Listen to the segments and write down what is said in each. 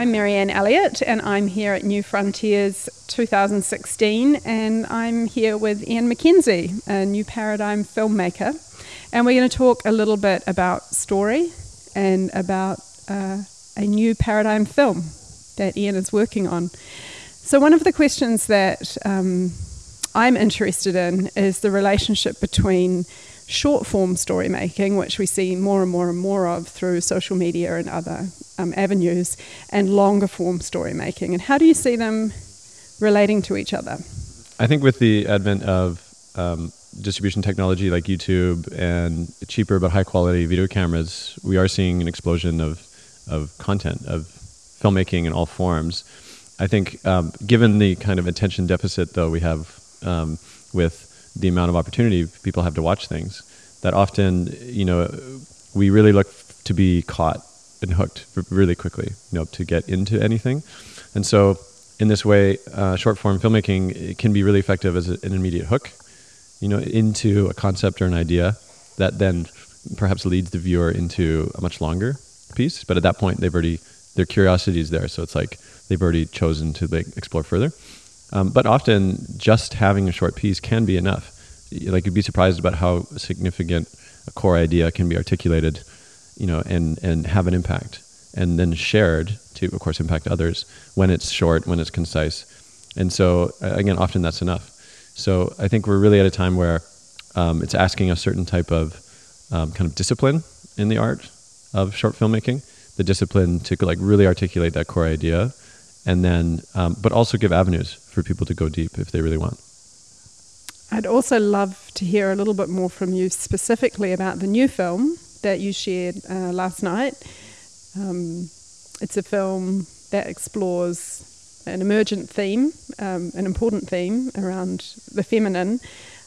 I'm Marianne Elliott, and I'm here at New Frontiers 2016, and I'm here with Ian MacKenzie, a new paradigm filmmaker. And we're going to talk a little bit about story and about uh, a new paradigm film that Ian is working on. So, one of the questions that um, I'm interested in is the relationship between short form story making, which we see more and more and more of through social media and other um, avenues, and longer form story making. And how do you see them relating to each other? I think with the advent of um, distribution technology like YouTube and cheaper but high quality video cameras, we are seeing an explosion of, of content, of filmmaking in all forms. I think, um, given the kind of attention deficit, though, we have um, with the amount of opportunity people have to watch things, that often, you know, we really look to be caught and hooked really quickly, you know, to get into anything. And so, in this way, uh, short form filmmaking can be really effective as an immediate hook, you know, into a concept or an idea that then perhaps leads the viewer into a much longer piece. But at that point, they've already their curiosity is there, so it's like they've already chosen to like, explore further. Um, but often, just having a short piece can be enough. Like you'd be surprised about how significant a core idea can be articulated, you know, and and have an impact, and then shared to, of course, impact others when it's short, when it's concise, and so again, often that's enough. So I think we're really at a time where um, it's asking a certain type of um, kind of discipline in the art of short filmmaking, the discipline to like really articulate that core idea and then um, but also give avenues for people to go deep if they really want. I'd also love to hear a little bit more from you specifically about the new film that you shared uh, last night. Um, it's a film that explores an emergent theme um, an important theme around the feminine.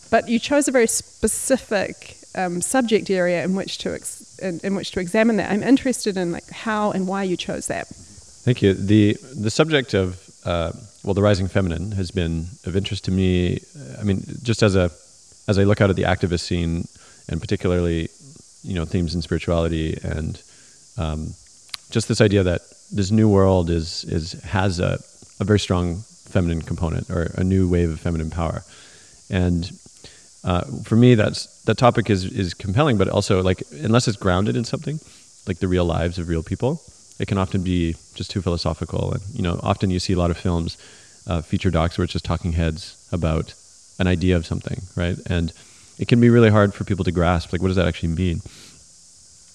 But you chose a very specific um, subject area in which to ex- in, in which to examine that. I'm interested in like how and why you chose that Thank you. the The subject of uh, well, the rising feminine has been of interest to me. I mean, just as a as I look out at the activist scene, and particularly, you know, themes in spirituality and um, just this idea that this new world is is has a, a very strong feminine component or a new wave of feminine power, and uh, for me, that's that topic is is compelling, but also like unless it's grounded in something, like the real lives of real people, it can often be just too philosophical. And you know, often you see a lot of films, uh, feature docs where it's just talking heads about an idea of something, right? And it can be really hard for people to grasp, like, what does that actually mean?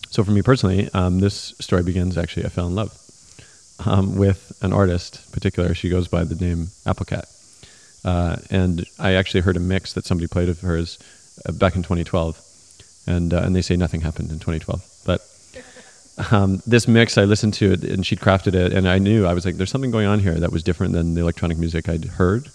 So for me personally, um, this story begins actually, I fell in love um, with an artist, in particular. She goes by the name Applecat. Uh, and I actually heard a mix that somebody played of hers uh, back in 2012. And, uh, and they say nothing happened in 2012. But um, this mix, I listened to it and she'd crafted it, and I knew I was like, there's something going on here that was different than the electronic music I'd heard.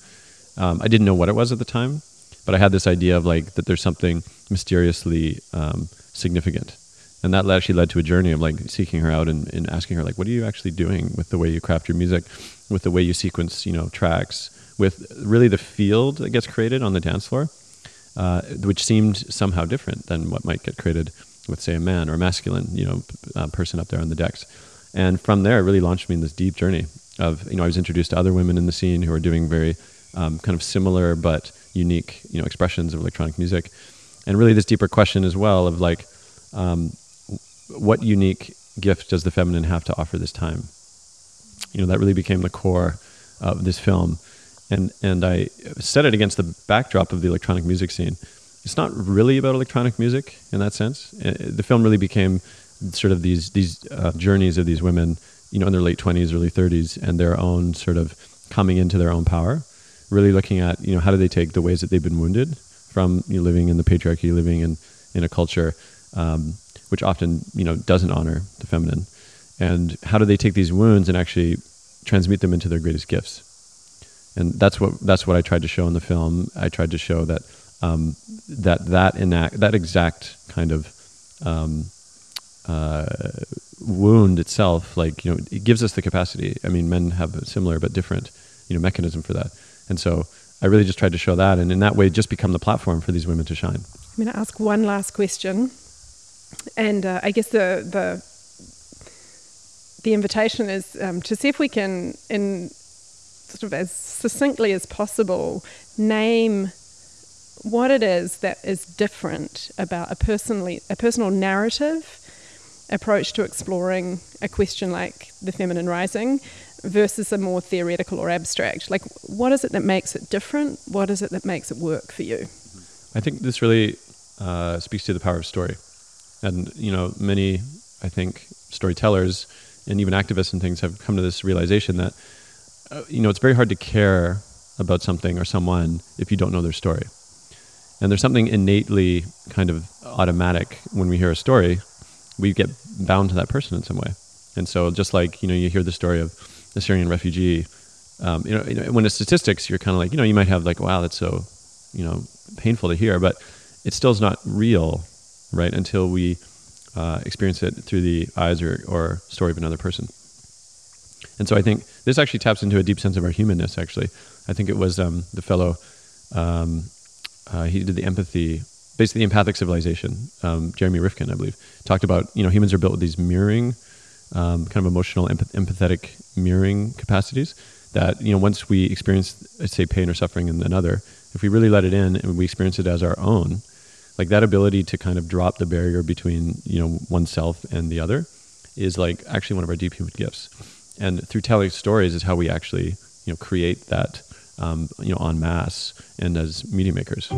Um, I didn't know what it was at the time, but I had this idea of like that there's something mysteriously um, significant, and that actually led to a journey of like seeking her out and, and asking her like, what are you actually doing with the way you craft your music, with the way you sequence, you know, tracks, with really the field that gets created on the dance floor, uh, which seemed somehow different than what might get created with say a man or a masculine you know uh, person up there on the decks. And from there it really launched me in this deep journey of you know I was introduced to other women in the scene who are doing very um, kind of similar but unique you know expressions of electronic music. And really this deeper question as well of like um, what unique gift does the feminine have to offer this time? You know that really became the core of this film. And and I set it against the backdrop of the electronic music scene it's not really about electronic music in that sense. Uh, the film really became sort of these these uh, journeys of these women, you know, in their late twenties, early thirties, and their own sort of coming into their own power. Really looking at you know how do they take the ways that they've been wounded from you know, living in the patriarchy, living in in a culture um, which often you know doesn't honor the feminine, and how do they take these wounds and actually transmute them into their greatest gifts? And that's what that's what I tried to show in the film. I tried to show that um, that that enact that exact kind of um, uh, wound itself, like you know, it gives us the capacity. I mean, men have a similar but different, you know, mechanism for that. And so I really just tried to show that, and in that way, just become the platform for these women to shine. I'm going to ask one last question, and uh, I guess the the the invitation is um, to see if we can, in sort of as succinctly as possible, name what it is that is different about a personally a personal narrative approach to exploring a question like the feminine rising versus a more theoretical or abstract. Like, what is it that makes it different? What is it that makes it work for you? I think this really uh, speaks to the power of story, and you know, many I think storytellers and even activists and things have come to this realization that uh, you know it's very hard to care about something or someone if you don't know their story. And there's something innately kind of automatic when we hear a story, we get bound to that person in some way. And so just like, you know, you hear the story of the Syrian refugee, um, you, know, you know, when it's statistics, you're kind of like, you know, you might have like, wow, that's so, you know, painful to hear, but it still is not real, right? Until we uh, experience it through the eyes or, or story of another person. And so I think this actually taps into a deep sense of our humanness. Actually, I think it was um, the fellow um, uh, he did the empathy, basically the empathic civilization. Um, Jeremy Rifkin, I believe, talked about you know humans are built with these mirroring, um, kind of emotional, empath- empathetic mirroring capacities. That you know once we experience, say, pain or suffering in another, if we really let it in and we experience it as our own, like that ability to kind of drop the barrier between you know oneself and the other, is like actually one of our deep human gifts. And through telling stories is how we actually you know create that um, you know, en masse and as media makers.